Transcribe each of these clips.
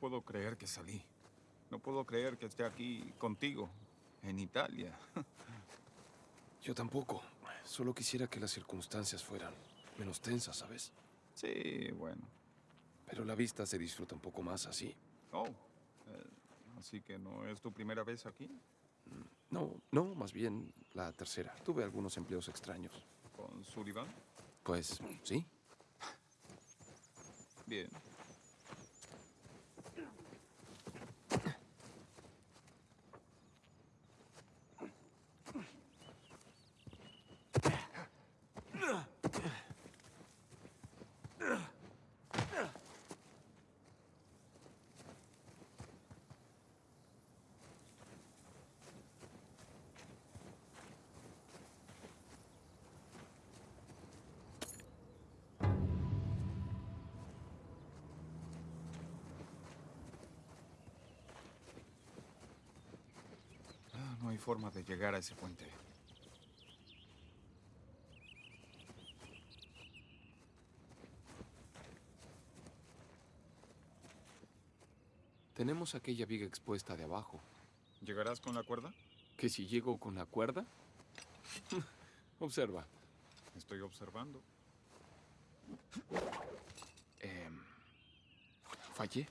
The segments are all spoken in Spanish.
puedo creer que salí. No puedo creer que esté aquí contigo, en Italia. Yo tampoco. Solo quisiera que las circunstancias fueran menos tensas, ¿sabes? Sí, bueno. Pero la vista se disfruta un poco más así. Oh, eh, así que no es tu primera vez aquí. No, no, más bien la tercera. Tuve algunos empleos extraños. ¿Con Sullivan? Pues sí. Bien. Ah, no hay forma de llegar a ese puente. Tenemos aquella viga expuesta de abajo. ¿Llegarás con la cuerda? ¿Que si llego con la cuerda? Observa. Estoy observando. Em, fallé.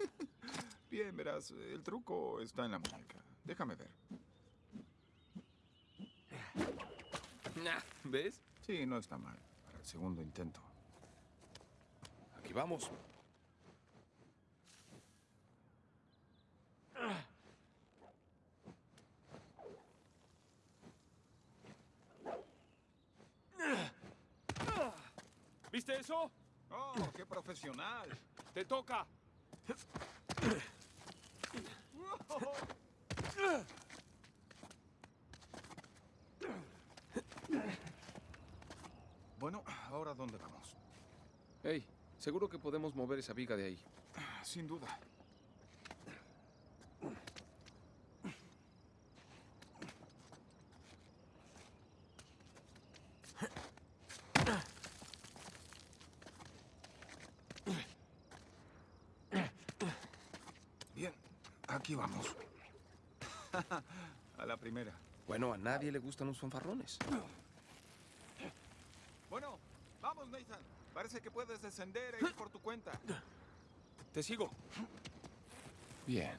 Bien, verás, el truco está en la muñeca. Déjame ver. Nah, ¿Ves? Sí, no está mal. Para el segundo intento. Aquí vamos. ¿Viste eso? ¡Oh, qué profesional! ¡Te toca! Bueno, ¿ahora dónde vamos? Hey, seguro que podemos mover esa viga de ahí. Sin duda. Bien, aquí vamos. A la primera. Bueno, a nadie le gustan los fanfarrones. Bueno, vamos, Nathan. Parece que puedes descender e ir por tu cuenta. Te sigo. Bien.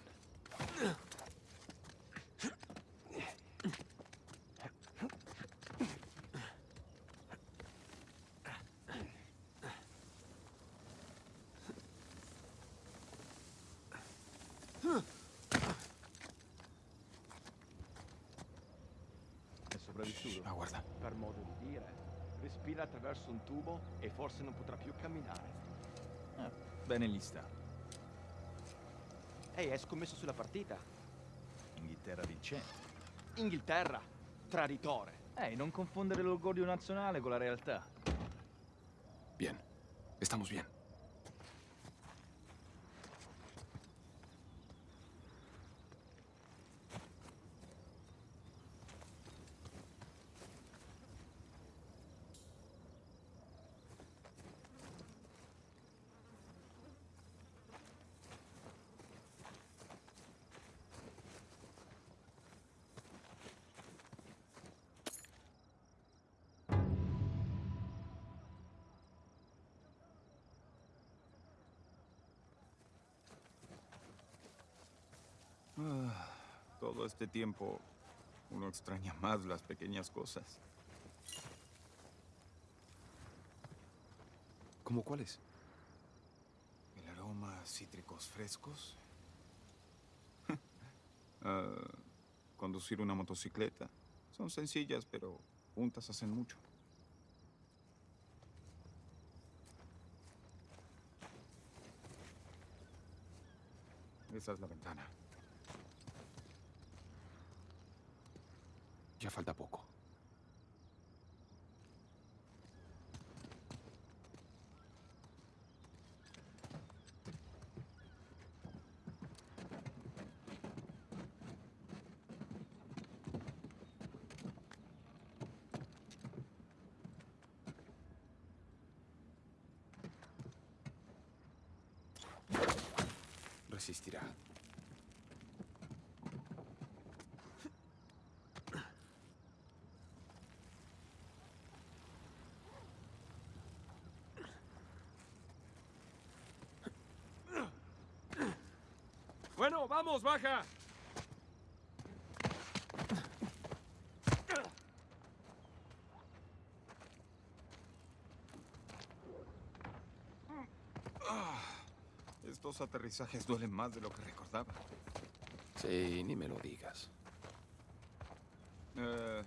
È sopravvissuto? Aguarda. Per modo di dire. Respira attraverso un tubo e forse non potrà più camminare. Ah, bene gli sta. Ehi, hai scommesso sulla partita? Inghilterra vincente. Inghilterra, traditore. Ehi, non confondere l'orgoglio nazionale con la realtà. Bien. Estamos bien. Todo este tiempo uno extraña más las pequeñas cosas. ¿Cómo cuáles? El aroma a cítricos frescos. Ah, conducir una motocicleta. Son sencillas, pero juntas hacen mucho. Esa es la ventana. Já falta poco. Resistirá. Bueno, vamos, baja. Estos aterrizajes duelen más de lo que recordaba. Sí, ni me lo digas. Eh,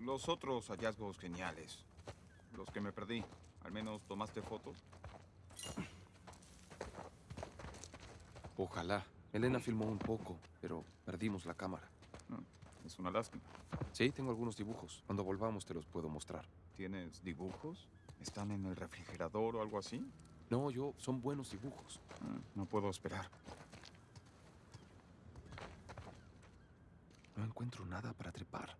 los otros hallazgos geniales. Los que me perdí. Al menos tomaste fotos. Ojalá. Elena filmó un poco, pero perdimos la cámara. Mm, Es una lástima. Sí, tengo algunos dibujos. Cuando volvamos te los puedo mostrar. ¿Tienes dibujos? ¿Están en el refrigerador o algo así? No, yo, son buenos dibujos. Mm, No puedo esperar. No encuentro nada para trepar.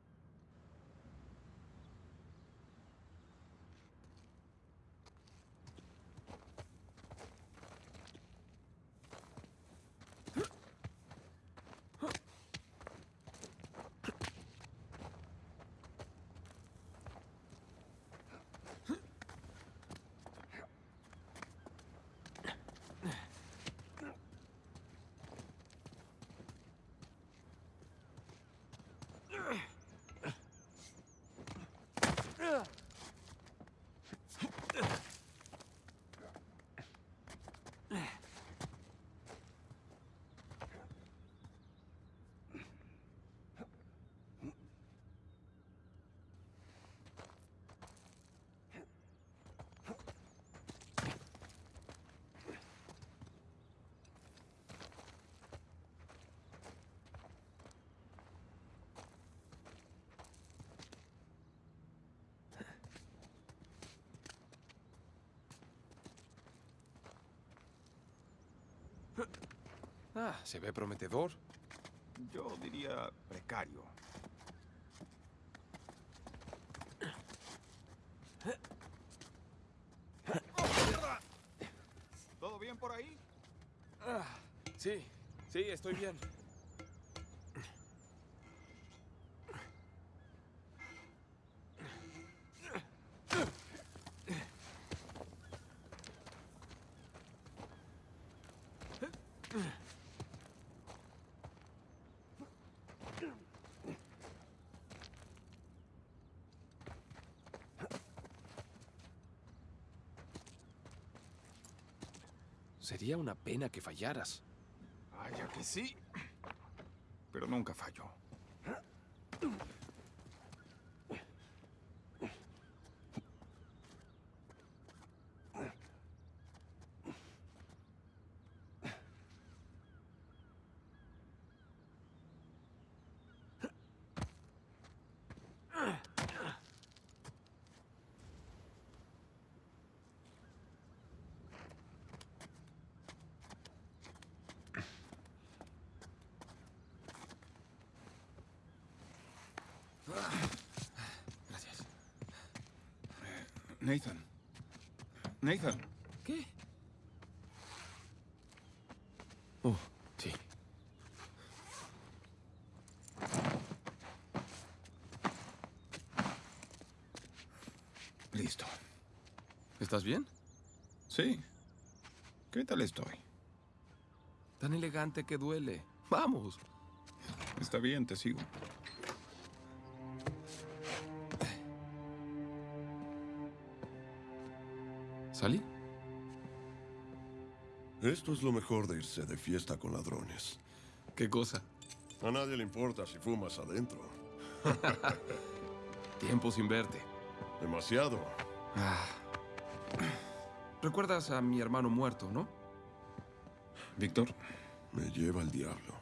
Ah, se ve prometedor. Yo diría precario. ¿Todo bien por ahí? Sí, sí, estoy bien. Sería una pena que fallaras. Vaya que sí. Pero nunca falló. Gracias. Nathan. Nathan. ¿Qué? Oh, sí. Listo. ¿Estás bien? Sí. ¿Qué tal estoy? Tan elegante que duele. Vamos. Está bien, te sigo. ¿Salí? Esto es lo mejor de irse de fiesta con ladrones. ¿Qué cosa? A nadie le importa si fumas adentro. Tiempo sin verte. Demasiado. Ah. Recuerdas a mi hermano muerto, ¿no? Víctor. Me lleva el diablo.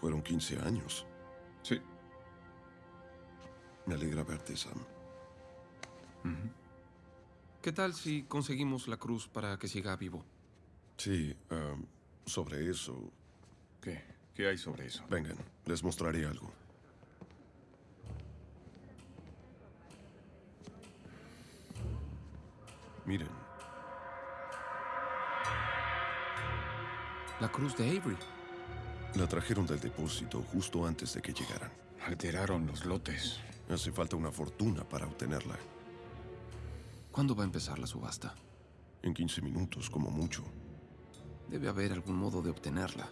Fueron 15 años. Sí. Me alegra verte, Sam. ¿Qué tal si conseguimos la cruz para que siga vivo? Sí, um, sobre eso. ¿Qué? ¿Qué hay sobre eso? Vengan, les mostraré algo. Miren. La cruz de Avery. La trajeron del depósito justo antes de que llegaran. Alteraron los lotes. Hace falta una fortuna para obtenerla. ¿Cuándo va a empezar la subasta? En 15 minutos, como mucho. Debe haber algún modo de obtenerla.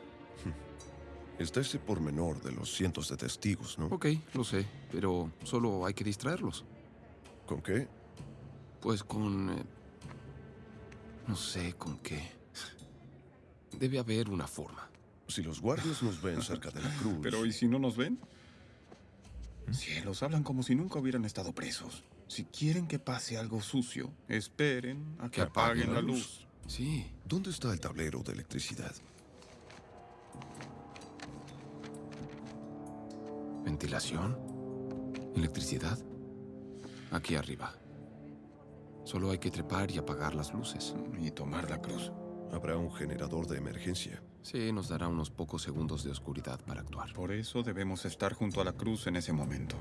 Está ese pormenor de los cientos de testigos, ¿no? Ok, lo sé, pero solo hay que distraerlos. ¿Con qué? Pues con... eh, no sé con qué. Debe haber una forma. Si los guardias nos ven cerca de la cruz... Pero ¿y si no nos ven? Cielos, hablan como si nunca hubieran estado presos. Si quieren que pase algo sucio, esperen a que, apaguen, la luz. Sí, ¿Dónde está el tablero de electricidad? ventilación, electricidad. Aquí arriba. Solo hay que trepar y apagar las luces. Y tomar la cruz. Habrá un generador de emergencia. Sí, nos dará unos pocos segundos de oscuridad para actuar. Por eso debemos estar junto a la cruz en ese momento.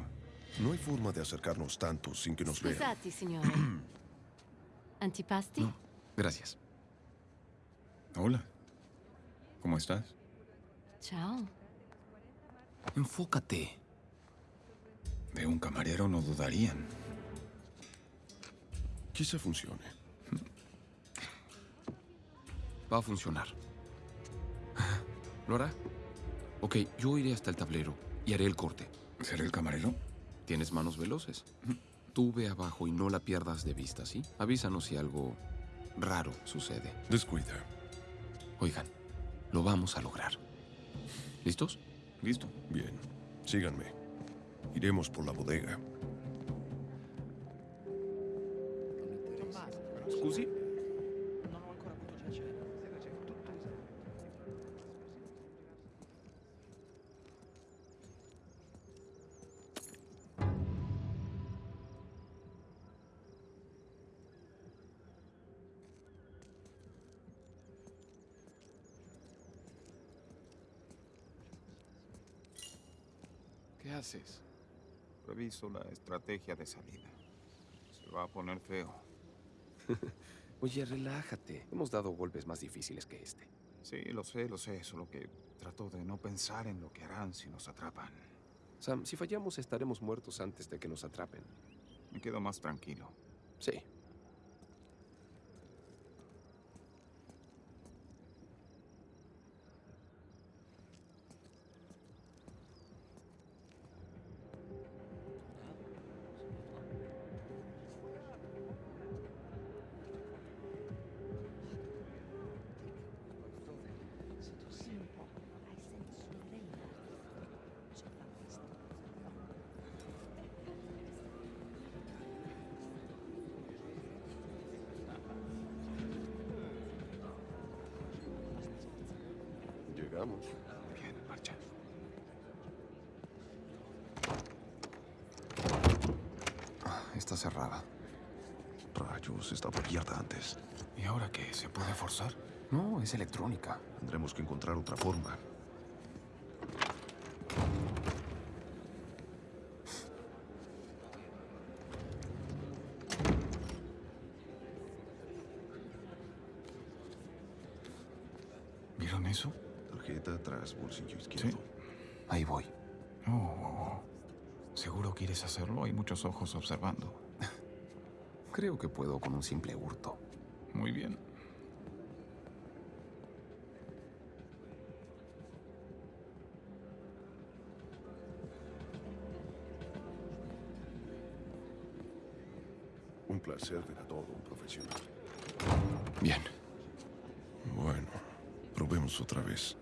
No hay forma de acercarnos tanto sin que nos vean. Scusate, signore. Antipasti? No, gracias. Hola. ¿Cómo estás? Ciao. Enfócate. De un camarero no dudarían. Quizá funcione. Va a funcionar. ¿Lo hará? Ok, yo iré hasta el tablero y haré el corte. ¿Seré el camarero? Tienes manos veloces. Tú ve abajo y no la pierdas de vista, ¿sí? Avísanos si algo raro sucede. Descuida. Oigan, lo vamos a lograr. ¿Listos? Listo. Bien. Síganme. Iremos por la bodega. Scusi? Reviso la estrategia de salida. Se va a poner feo. Oye, relájate. Hemos dado golpes más difíciles que este. Sí, lo sé, lo sé. Solo que trato de no pensar en lo que harán si nos atrapan. Sam, si fallamos estaremos muertos antes de que nos atrapen. Me quedo más tranquilo. Sí. Llegamos. Bien, en marcha. Está cerrada. Rayos, estaba abierta antes. ¿Y ahora qué? ¿Se puede forzar? No, es electrónica. Tendremos que encontrar otra forma. ¿Vieron eso? Tarjeta atrás, bolsillo izquierdo. Ahí voy. Oh, oh, oh. ¿Seguro quieres hacerlo? Hay muchos ojos observando. Creo que puedo con un simple hurto. Muy bien. Un placer ver a todo un profesional. Bien. Bueno, probemos otra vez.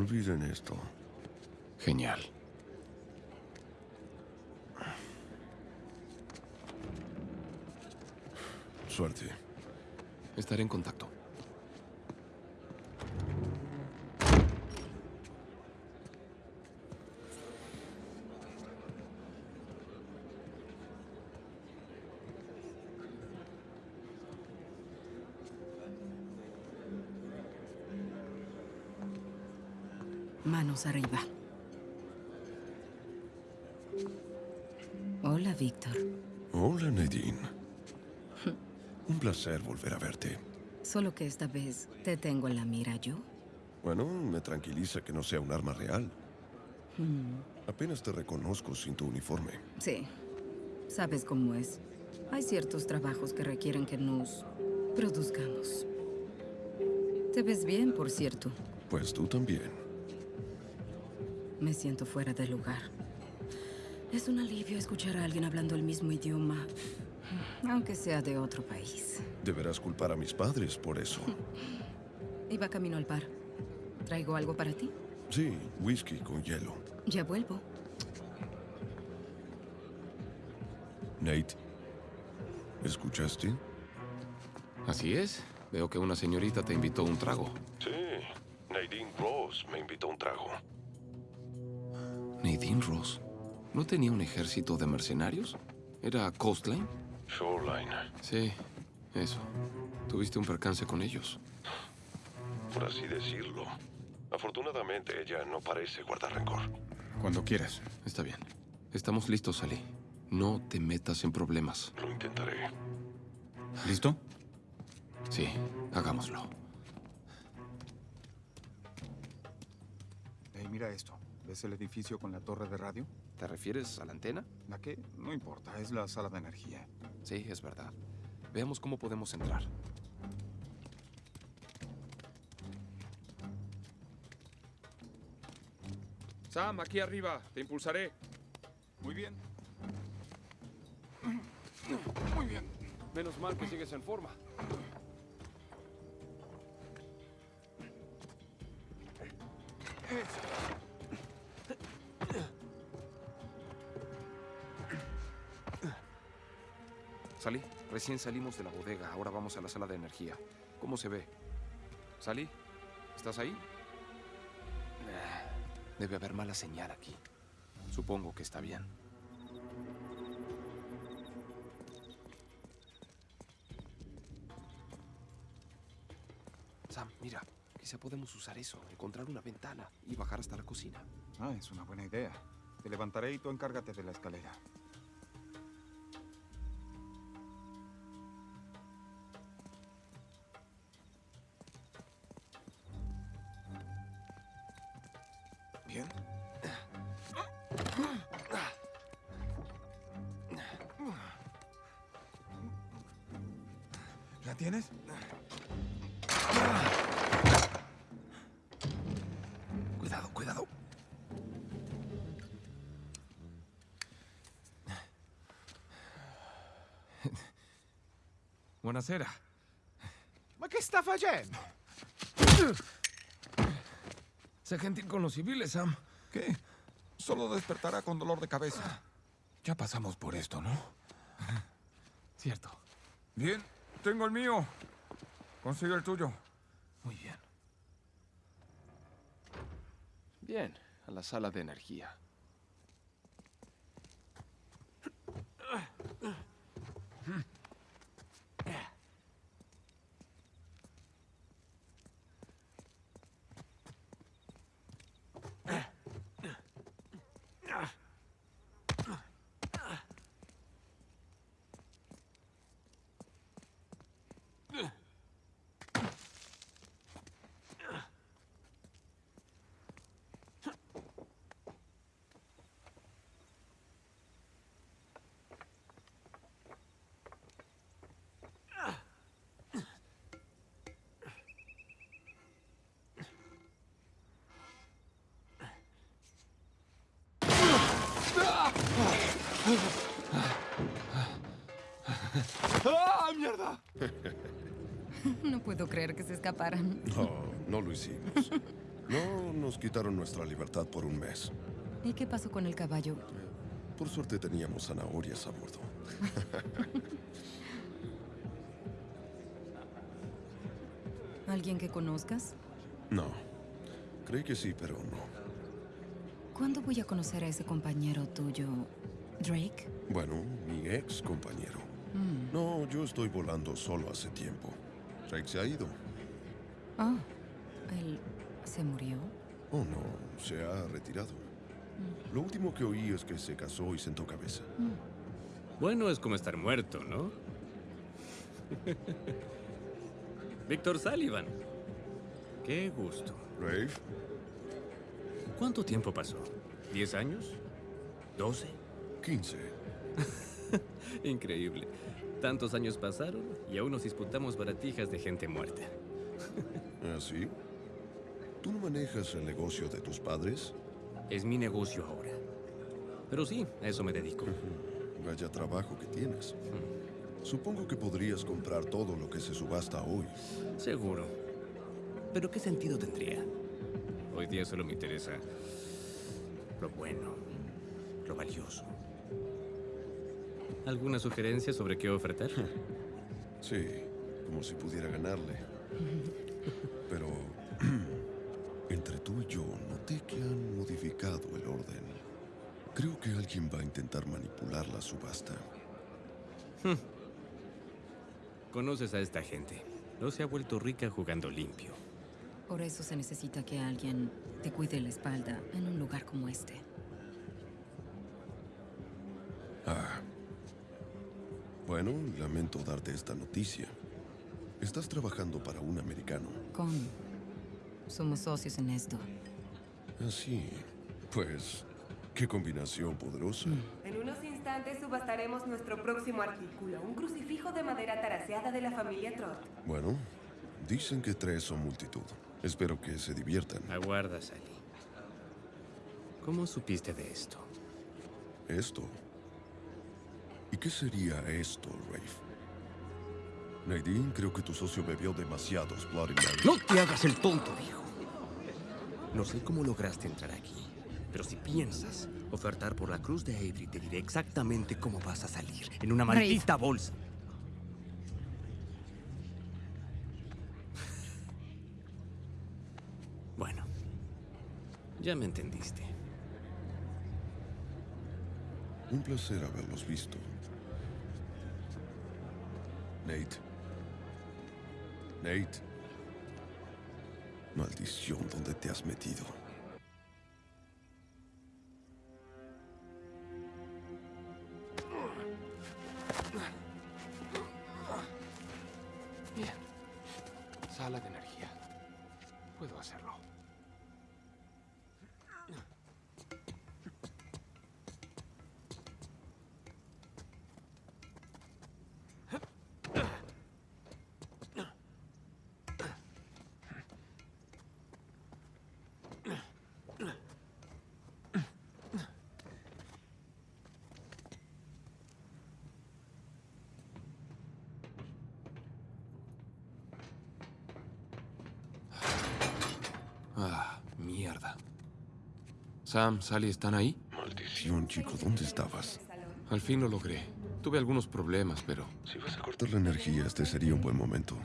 Olviden esto. Genial. Suerte. Estaré en contacto. Manos arriba. Hola, Víctor. Hola, Nadine. Un placer volver a verte. Solo que esta vez te tengo en la mira yo. Bueno, me tranquiliza que no sea un arma real. Apenas te reconozco sin tu uniforme. Sí, sabes cómo es. Hay ciertos trabajos que requieren que nos produzcamos. Te ves bien, por cierto. Pues tú también. Me siento fuera de lugar. Es un alivio escuchar a alguien hablando el mismo idioma, aunque sea de otro país. Deberás culpar a mis padres por eso. Iba camino al bar. ¿Traigo algo para ti? Sí, whisky con hielo. Ya vuelvo. Nate, ¿escuchaste? Así es. Veo que una señorita te invitó un trago. Sí, Ross. ¿No tenía un ejército de mercenarios? ¿Era Coastline? Shoreline, Sí, eso. ¿Tuviste un percance con ellos? por así decirlo. Afortunadamente ella no parece guardar rencor. Cuando quieras. Está bien. Estamos listos, Sally. No te metas en problemas. Lo intentaré. ¿Listo? Sí, hagámoslo. Hey, mira esto. ¿Ves el edificio con la torre de radio? ¿Te refieres a la antena? ¿La qué? No importa, es la sala de energía. Sí, es verdad. Veamos cómo podemos entrar. Sam, aquí arriba. Te impulsaré. Muy bien. Muy bien. Menos mal que sigues en forma. Recién salimos de la bodega, ahora vamos a la sala de energía. ¿Cómo se ve? Salí, ¿estás ahí? Ah, Debe haber mala señal aquí. Supongo que está bien. Sam, mira, quizá podemos usar eso, encontrar una ventana y bajar hasta la cocina. Ah, es una buena idea. Te levantaré y tú encárgate de la escalera. Buonasera. Ma che sta facendo? Sé gentil con los civiles, Sam. ¿Qué? Solo despertará con dolor de cabeza. Ya pasamos por esto, ¿no? Cierto. Bien, tengo el mío. Consigue el tuyo. Muy bien. Bien, a la sala de energía. ¡Ah, mierda! No puedo creer que se escaparan. No, no lo hicimos. No nos quitaron nuestra libertad por un mes. ¿Y qué pasó con el caballo? Por suerte teníamos zanahorias a bordo. ¿Alguien que conozcas? No. Creí que sí, pero no. ¿Cuándo voy a conocer a ese compañero tuyo, Drake? Bueno, mi ex compañero. Mm. No, yo estoy volando solo hace tiempo. Drake se ha ido. Ah, ¿él se murió? Oh, no, se ha retirado. Lo último que oí es que se casó y sentó cabeza. Bueno, es como estar muerto, ¿no? Víctor Sullivan. Qué gusto. Rafe, ¿Cuánto tiempo pasó? ¿Diez años? ¿Doce? 15. Increíble. Tantos años pasaron y aún nos disputamos baratijas de gente muerta. ¿Ah, sí? ¿Tú no manejas el negocio de tus padres? Es mi negocio ahora. Pero sí, a eso me dedico. Vaya trabajo que tienes. Supongo que podrías comprar todo lo que se subasta hoy. Seguro. Pero ¿qué sentido tendría? Hoy día solo me interesa lo bueno, lo valioso. ¿Alguna sugerencia sobre qué ofertar? Sí, como si pudiera ganarle. Pero entre tú y yo noté que han modificado el orden. Creo que alguien va a intentar manipular la subasta. Conoces a esta gente. No se ha vuelto rica jugando limpio. Por eso se necesita que alguien te cuide la espalda en un lugar como este. Bueno, lamento darte esta noticia. Estás trabajando para un americano. Con... Somos socios en esto. Así. Pues, qué combinación poderosa. En unos instantes subastaremos nuestro próximo artículo, un crucifijo de madera taraseada de la familia Trott. Bueno, dicen que tres son multitud. Espero que se diviertan. Aguarda, Sally. ¿Cómo supiste de esto? Esto. ¿Y qué sería esto, Rafe? Nadine, creo que tu socio bebió demasiados Bloody Mary. No te hagas el tonto, viejo. No sé cómo lograste entrar aquí, pero si piensas ofertar por la cruz de Avery, te diré exactamente cómo vas a salir. En una maldita bolsa. Bueno, ya me entendiste. Un placer haberlos visto. Nate. Nate. Maldición, ¿dónde te has metido? Mierda. Sam, Sally, ¿están ahí? Maldición, chico, ¿dónde estabas? Al fin lo logré. Tuve algunos problemas, pero Si vas a cortar la energía, este sería un buen momento.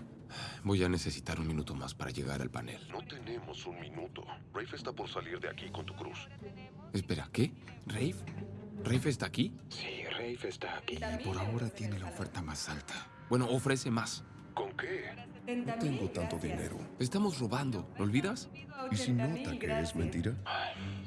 voy a necesitar un minuto más para llegar al panel. No tenemos un minuto. Rafe está por salir de aquí con tu cruz. Espera, ¿qué? ¿Rafe? ¿Rafe está aquí? Sí, Rafe está aquí. Por ahora tiene la oferta más alta. Bueno, ofrece más. ¿Con qué? No 30.000, tengo tanto gracias. dinero. Estamos robando, ¿lo olvidas? ¿Y si 80.000, nota que es mentira?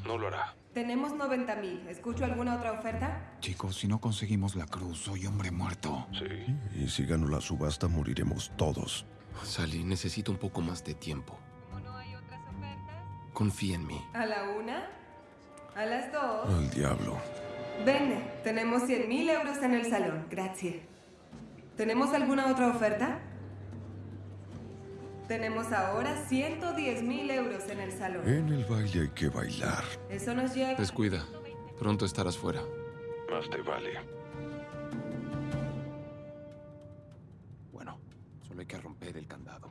No lo hará. Tenemos 90.000. ¿Escucho alguna otra oferta? Chicos, si no conseguimos la cruz, soy hombre muerto. Sí. Y si gano la subasta, moriremos todos. Sally, necesito un poco más de tiempo. Confía en mí. ¿A la una? ¿A las dos? Al diablo. Vende, tenemos 100.000 euros en el salón. Gracias. ¿Tenemos alguna otra oferta? Tenemos ahora 110.000 euros en el salón. En el baile hay que bailar. Eso nos lleva... Descuida. Pronto estarás fuera. Más te vale. Bueno, solo hay que romper el candado.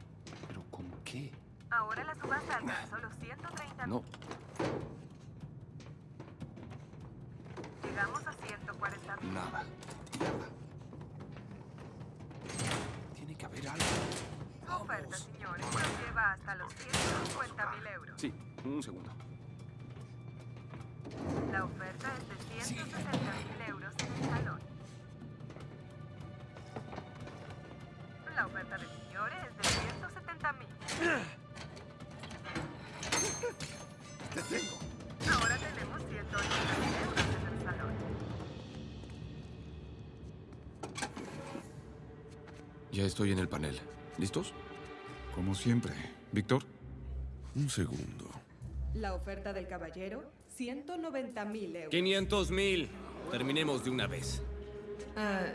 ¿Pero con qué? Ahora la subasta alcanzó los 130 No. Llegamos a 140 Nada. Mierda. Tiene que haber algo. Oferta, señores. Nos lleva hasta los 150 mil euros. Sí, un segundo. La oferta es de 160 mil euros en el salón. La oferta del señor es de 170 mil. ¡Te tengo! Ahora tenemos 180 mil euros en el salón. Ya estoy en el panel. ¿Listos? Como siempre. Víctor, Un segundo. La oferta del caballero, 190 mil euros. 500 mil. Terminemos de una vez. Ah,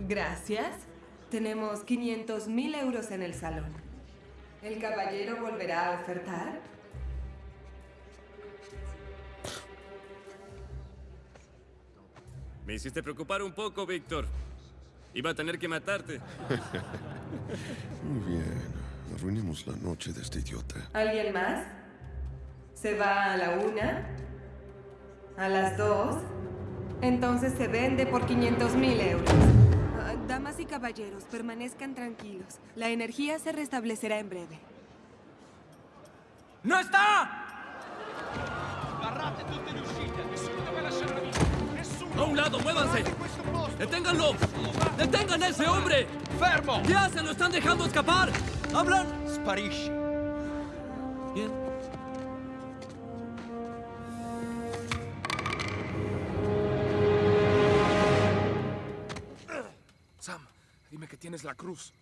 gracias. Tenemos 500 mil euros en el salón. ¿El caballero volverá a ofertar? Me hiciste preocupar un poco, Víctor. Iba a tener que matarte. Muy bien. Arruinemos la noche de este idiota. ¿Alguien más? ¿Se va a la una? ¿A las dos? Entonces se vende por 500 mil euros. Ah, damas y caballeros, permanezcan tranquilos. La energía se restablecerá en breve. ¡No está! Barrate tutte le uscite, nessuno deve lasciare la vita. Nessuno! ¡A un lado, muévanse! ¡Deténganlo! ¡Detengan a ese hombre! Fermo! ¿Qué hacen? ¡Lo están dejando escapar! ¡Hablan! Sparisci. Bien. Sam, dime que tienes la cruz.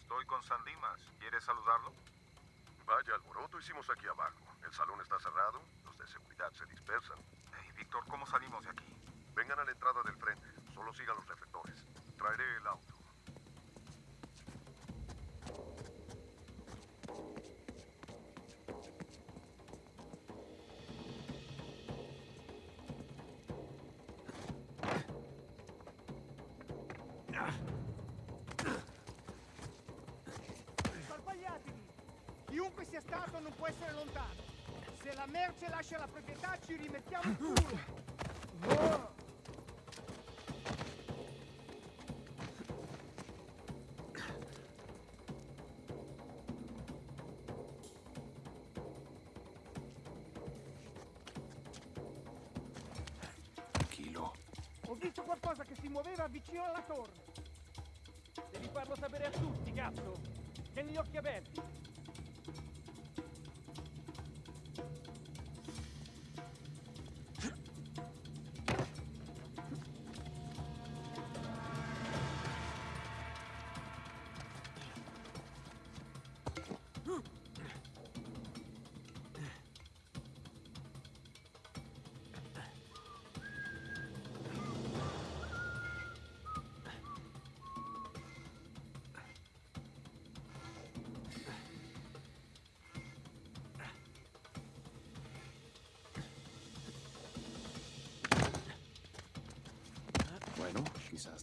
Estoy con San Dimas. ¿Quieres saludarlo? Vaya alboroto hicimos aquí abajo. El salón está cerrado, los de seguridad se dispersan. Hey, Víctor, ¿cómo salimos de aquí? Sia stato non può essere lontano. Se la merce lascia la proprietà ci rimettiamo il culo. Ho visto qualcosa che si muoveva vicino alla torre. Devi farlo sapere a tutti, cazzo. Tieni gli occhi aperti.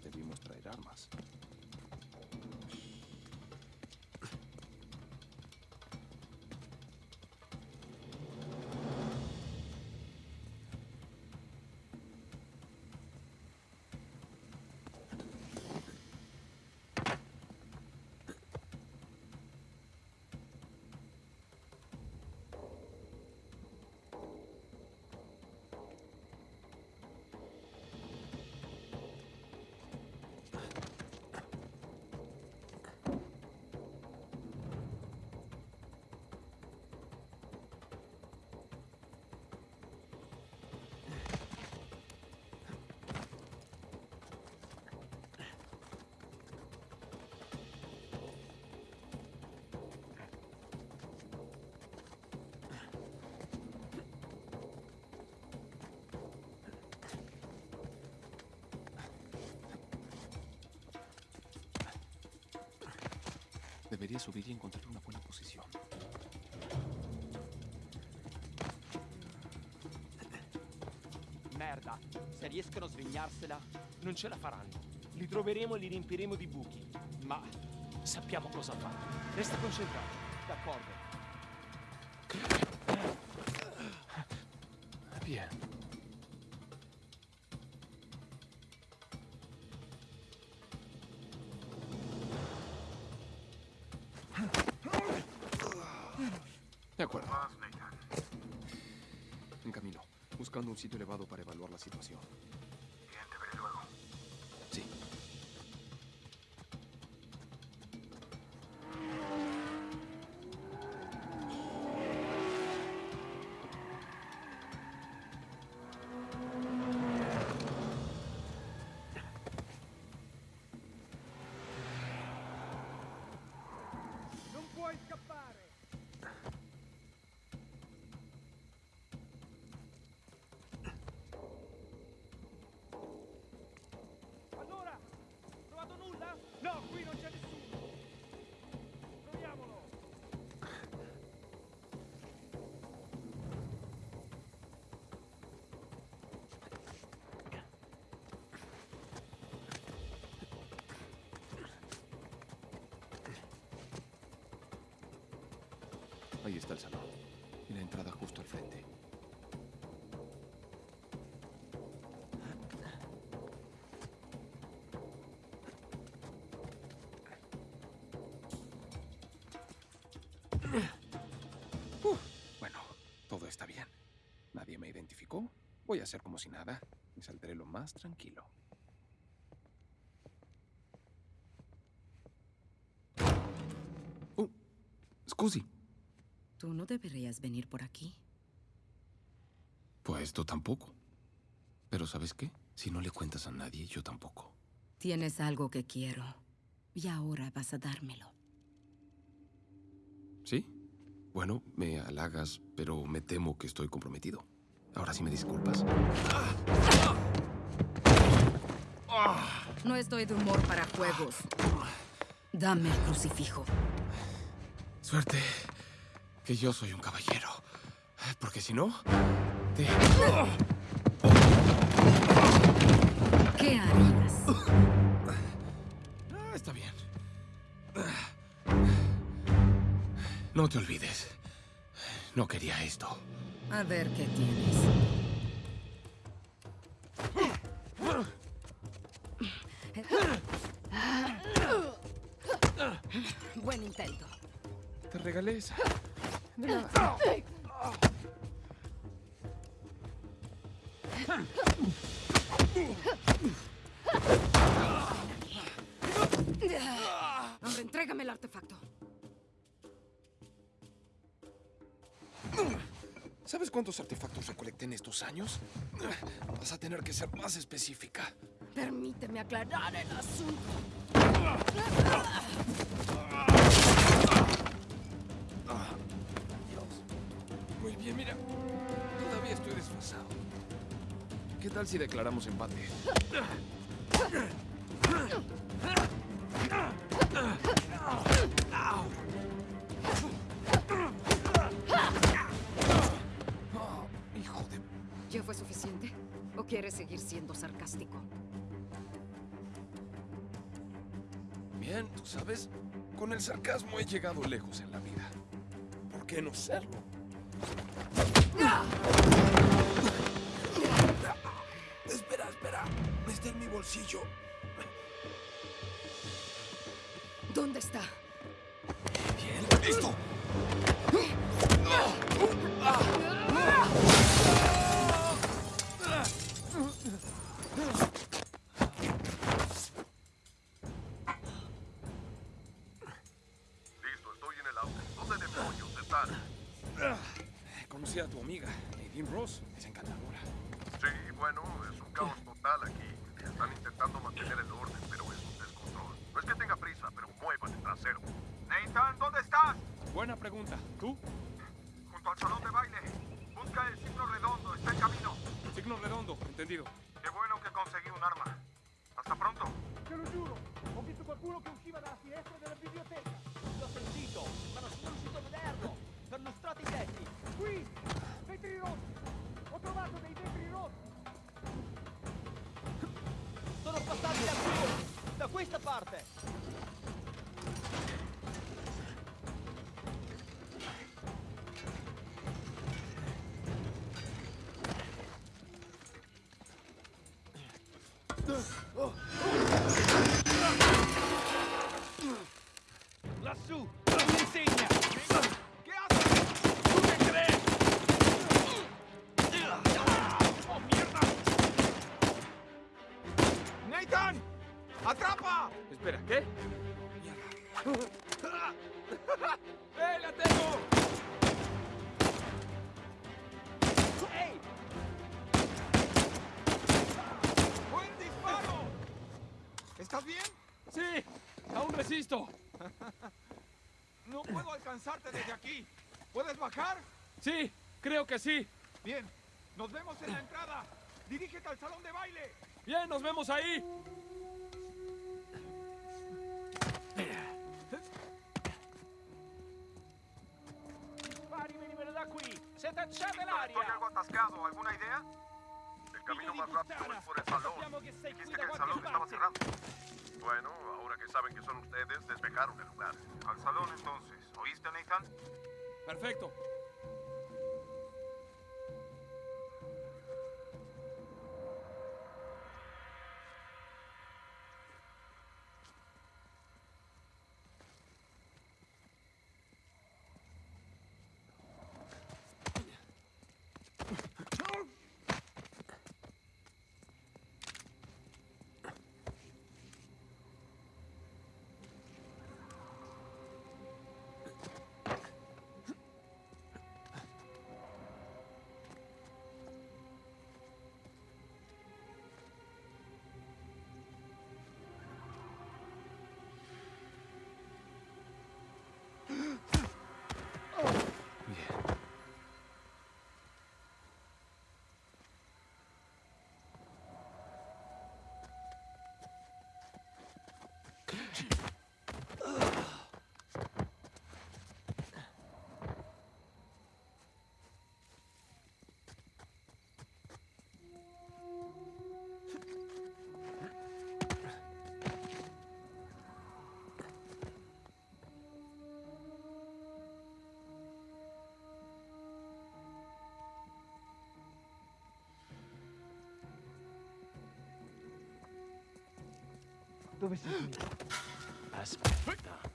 Debimos traer armas. Debería subir y encontrar una buena posizione. Merda, se riescono a svignarsela, non ce la faranno. Li troveremo e li riempiremo di buchi. Ma sappiamo cosa fare. Resta concentrato. D'accordo. Bien. Un sitio elevado para evaluar la situación. Ahí está el salón. Y la entrada justo al frente. Bueno, todo está bien. Nadie me identificó. Voy a hacer como si nada. Y saldré lo más tranquilo. Oh, scusi. No deberías venir por aquí. Pues tú tampoco. Pero ¿sabes qué? Si no le cuentas a nadie, yo tampoco. Tienes algo que quiero. Y ahora vas a dármelo. ¿Sí? Bueno, me halagas, pero me temo que estoy comprometido. Ahora sí me disculpas. No estoy de humor para juegos. Dame el crucifijo. Suerte que yo soy un caballero. Porque si no, te... ¿Qué harías? Ah, está bien. No te olvides. No quería esto. A ver qué tienes. Buen intento. Te regalé esa. Ahora entrégame el artefacto. ¿Sabes cuántos artefactos recolecté en estos años? Vas a tener que ser más específica. Permíteme aclarar el asunto. Muy bien, mira. Todavía estoy desfasado. ¿Qué tal si declaramos empate? Hijo de... ¿Ya fue suficiente? ¿O quieres seguir siendo sarcástico? Bien, tú sabes, con el sarcasmo he llegado lejos en la vida. ¿Por qué no serlo? Espera, espera. Está en mi bolsillo. ¡Eh, la tengo! ¡Ey! ¡Buen disparo! ¿Estás bien? ¡Sí! ¡Aún resisto! No puedo alcanzarte desde aquí. ¿Puedes bajar? ¡Sí! ¡Creo que sí! Bien. Nos vemos en la entrada. Dirígete al salón de baile. ¡Bien, nos vemos ahí! Da qui! Se tacciate Estoy l'aria! algo atascado. ¿Alguna idea? El camino más rápido es por el salón. Dijiste que el salón estaba cerrado. Bueno, ahora que saben que son ustedes, despejaron el lugar. Al salón entonces. ¿Oíste, Nathan? Perfecto. Dove siete? Aspetta.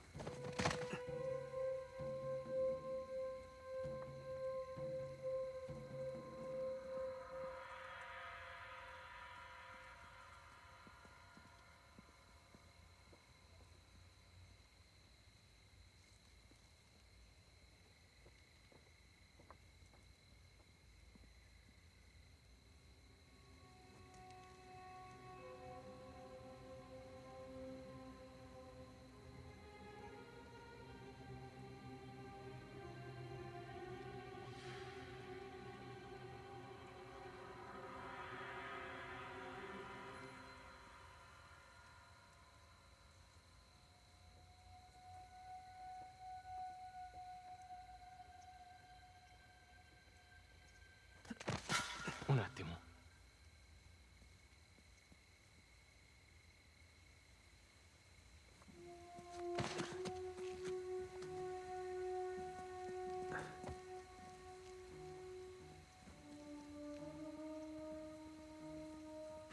なっても。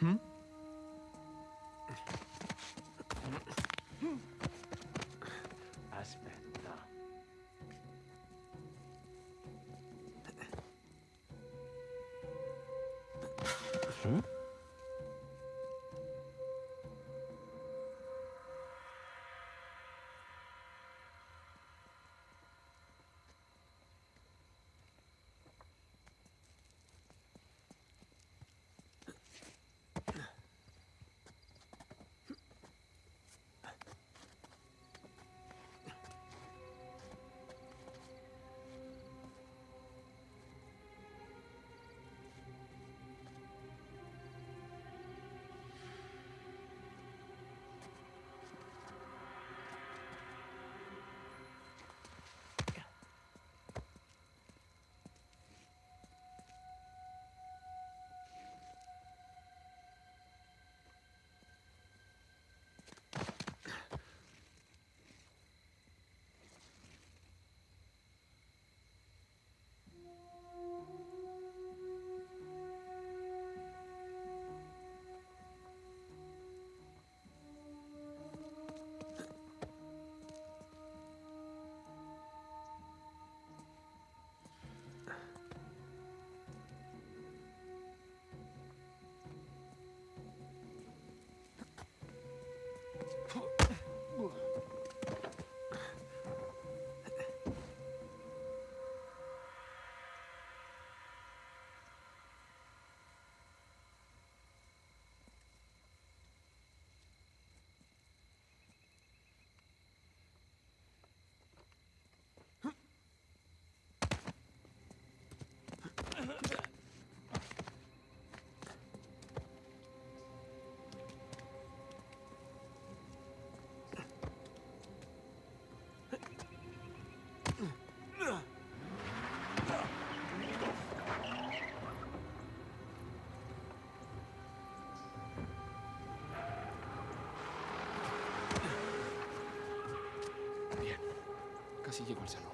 ん？Así llegó al salón.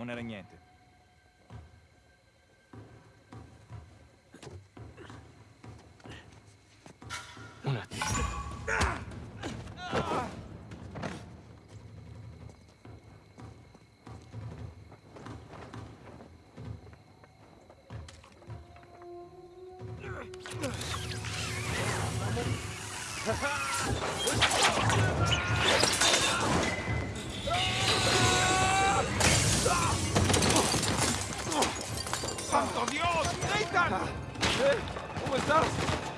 Non era niente. ¡Santo Dios! ¡Nathan! Ah. ¿Eh? ¿Cómo estás?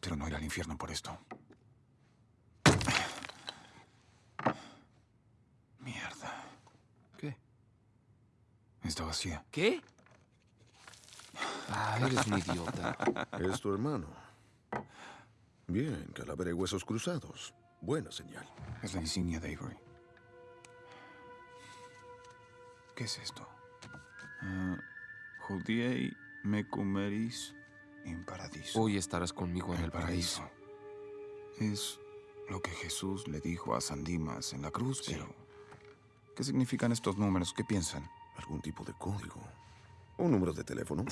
Espero no ir al infierno por esto. Mierda. ¿Qué? Está vacía. ¿Qué? Ah, eres un idiota. Es tu hermano. Bien, calavera y huesos cruzados. Buena señal. Es la insignia de Avery. ¿Qué es esto? Ah, Judiei mecumeris in paradiso. Hoy estarás conmigo en el paraíso. Es lo que Jesús le dijo a San Dimas en la cruz, pero... ¿Qué significan estos números? ¿Qué piensan? Algún tipo de código. Un número de teléfono.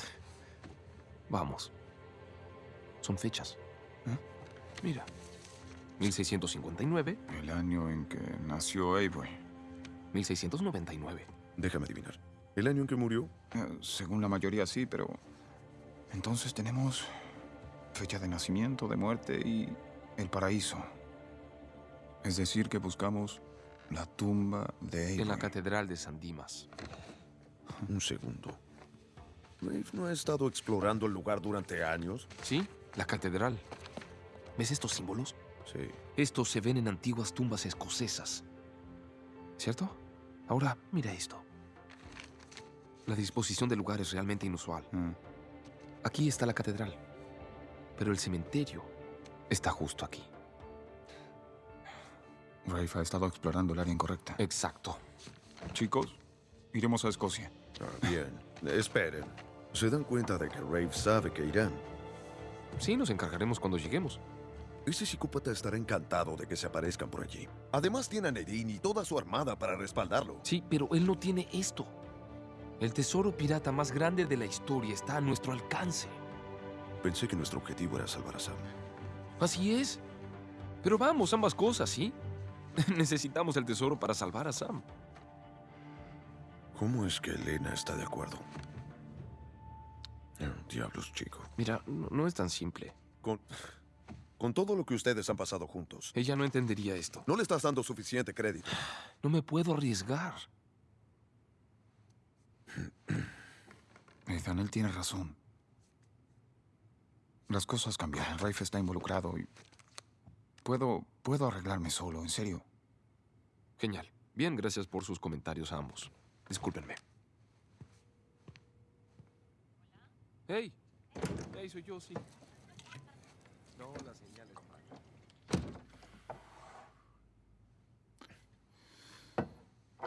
Vamos. Son fechas. ¿Eh? Mira. 1659, El año en que nació Avery. 1699. Déjame adivinar. ¿El año en que murió? Eh, según la mayoría sí, pero... Entonces tenemos fecha de nacimiento, de muerte y el paraíso. Es decir, que buscamos la tumba de Avery. En la catedral de San Dimas. Un segundo. Rafe no ha estado explorando el lugar durante años. ¿Sí? La catedral. ¿Ves estos símbolos? Sí. Estos se ven en antiguas tumbas escocesas. ¿Cierto? Ahora, mira esto. La disposición del lugar es realmente inusual. Mm. Aquí está la catedral, pero el cementerio está justo aquí. Rafe ha estado explorando el área incorrecta. Exacto. Chicos, iremos a Escocia. Ah, bien. Esperen. Se dan cuenta de que Rafe sabe que irán. Sí, nos encargaremos cuando lleguemos. Ese psicópata estará encantado de que se aparezcan por allí. Además tiene a Nedine y toda su armada para respaldarlo. Sí, pero él no tiene esto. El tesoro pirata más grande de la historia está a nuestro alcance. Pensé que nuestro objetivo era salvar a Sam. Así es. Pero vamos, ambas cosas, ¿sí? Necesitamos el tesoro para salvar a Sam. ¿Cómo es que Elena está de acuerdo? Eh, diablos, chico. Mira, no, no es tan simple. Con, con todo lo que ustedes han pasado juntos, Ella no entendería esto. no le estás dando suficiente crédito. No me puedo arriesgar. Ethan, él tiene razón. Las cosas cambiaron. Rafe está involucrado y... Puedo, puedo arreglarme solo, en serio. Genial. Bien, gracias por sus comentarios a ambos. Discúlpenme. ¡Hey! ¡Hey, soy yo, sí! No, la señal es mala.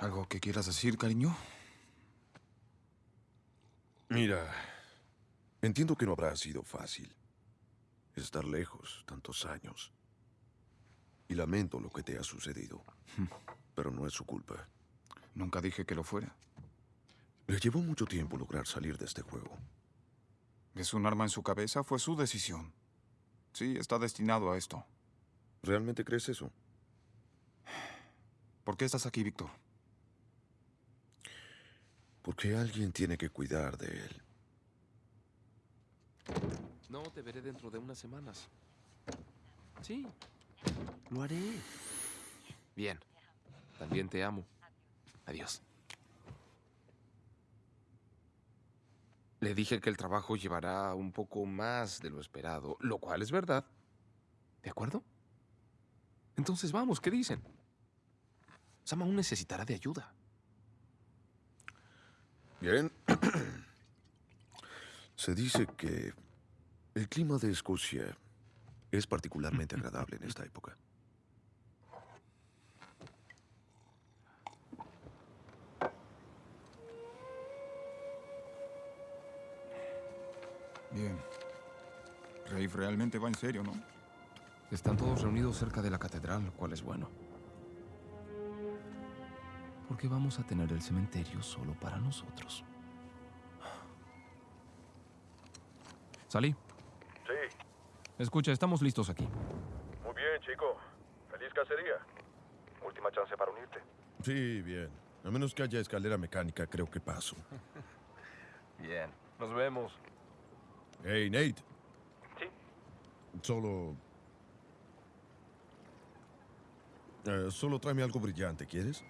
¿Algo que quieras decir, cariño? Mira, entiendo que no habrá sido fácil estar lejos tantos años. Y lamento lo que te ha sucedido. Pero no es su culpa. Nunca dije que lo fuera. Le llevó mucho tiempo lograr salir de este juego. ¿Es un arma en su cabeza? Fue su decisión. Sí, está destinado a esto. ¿Realmente crees eso? ¿Por qué estás aquí, Víctor? Porque alguien tiene que cuidar de él. No, te veré dentro de unas semanas. Sí, lo haré. Bien. También te amo. Adiós. Le dije que el trabajo llevará un poco más de lo esperado, lo cual es verdad. ¿De acuerdo? Entonces vamos, ¿qué dicen? Sam aún necesitará de ayuda. Bien. Se dice que el clima de Escocia es particularmente agradable en esta época. Bien. Rafe realmente va en serio, ¿no? Están todos reunidos cerca de la catedral, lo cual es bueno. Porque vamos a tener el cementerio solo para nosotros. ¿Salí? Sí, Escucha, estamos listos aquí. muy bien, chico. Feliz cacería. Última chance para unirte. Sí, bien. A menos que haya escalera mecánica, creo que paso. Bien. Nos vemos. Hey, Nate. Sí. Solo... Eh, solo tráeme algo brillante, ¿quieres?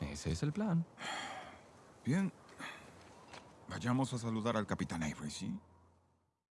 Ese es el plan. Bien. Vayamos a saludar al capitán Avery, ¿sí?